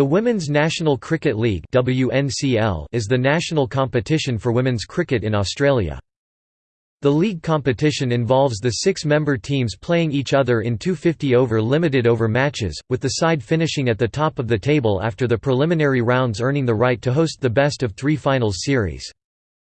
The Women's National Cricket League is the national competition for women's cricket in Australia. The league competition involves the six-member teams playing each other in two 50-over limited-over matches, with the side finishing at the top of the table after the preliminary rounds earning the right to host the best of three finals series.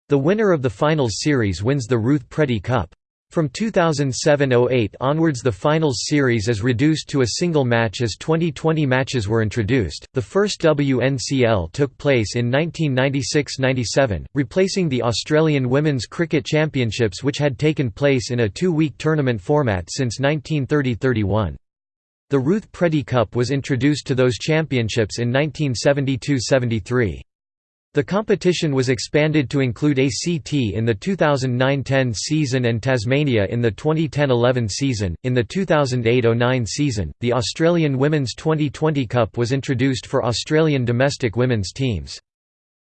The winner of the finals series wins the Ruth Preddey Cup. From 2007–08 onwards the finals series is reduced to a single match as 2020 matches were introduced. The first WNCL took place in 1996–97, replacing the Australian Women's Cricket Championships which had taken place in a two-week tournament format since 1930–31. The Ruth Preddey Cup was introduced to those championships in 1972–73. The competition was expanded to include ACT in the 2009–10 season and Tasmania in the 2010–11 season. In the 2008–09 season, the Australian Women's 2020 Cup was introduced for Australian domestic women's teams.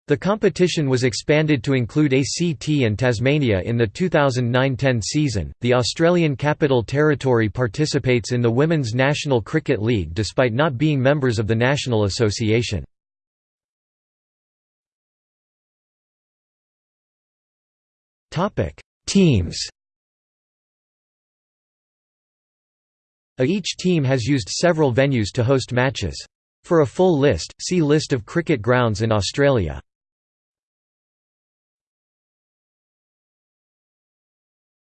The competition was expanded to include ACT and Tasmania in the 2009–10 season. The Australian Capital Territory participates in the Women's National Cricket League despite not being members of the National Association. Topic: Teams. Each team has used several venues to host matches. For a full list, see List of cricket grounds in Australia.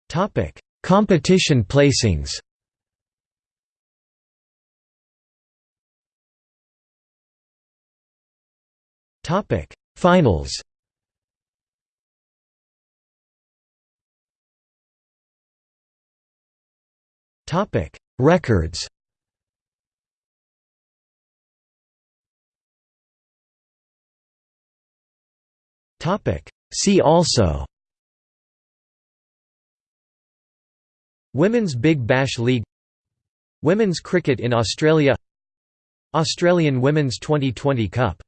Topic: Competition placings. Topic: Finals. Topic: Records. Topic: See also. Women's Big Bash League Women's cricket in Australia Australian Women's 2020 Cup